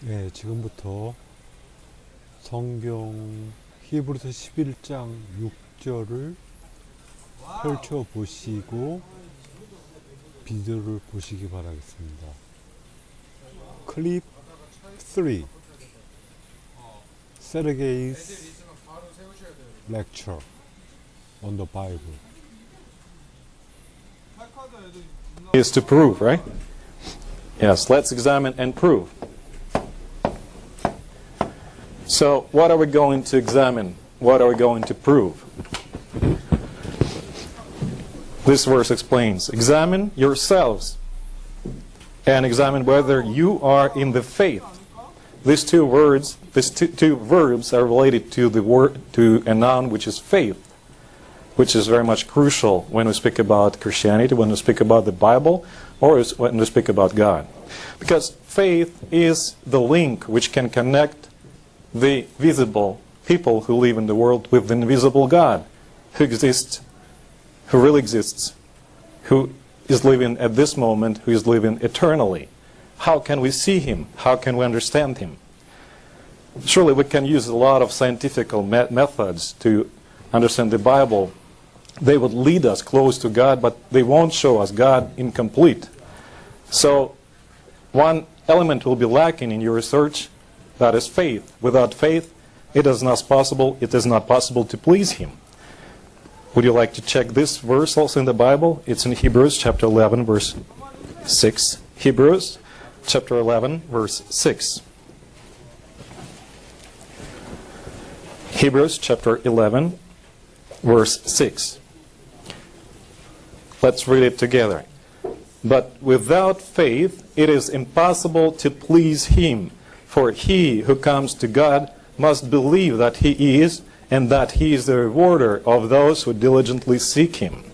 네, 지금부터 성경 히브리서 11장 6절을 펼쳐 보시고 비디오를 보시기 바라겠습니다. 클립 3 Sergei's lecture on the Bible. Is to prove, right? Yes, let's examine and prove. So, what are we going to examine? What are we going to prove? This verse explains, examine yourselves and examine whether you are in the faith these two words, these two, two verbs are related to the word to a noun which is faith, which is very much crucial when we speak about Christianity, when we speak about the Bible, or when we speak about God. Because faith is the link which can connect the visible people who live in the world with the invisible God who exists, who really exists, who is living at this moment, who is living eternally. How can we see him? How can we understand him? Surely we can use a lot of scientific me- methods to understand the Bible. They would lead us close to God, but they won't show us God incomplete. So, one element will be lacking in your research that is faith. Without faith, it is not possible, it is not possible to please him. Would you like to check this verse also in the Bible? It's in Hebrews chapter 11 verse 6. Hebrews chapter 11 verse 6. Hebrews chapter 11 verse 6. Let's read it together. But without faith it is impossible to please him. For he who comes to God must believe that he is, and that he is the rewarder of those who diligently seek him.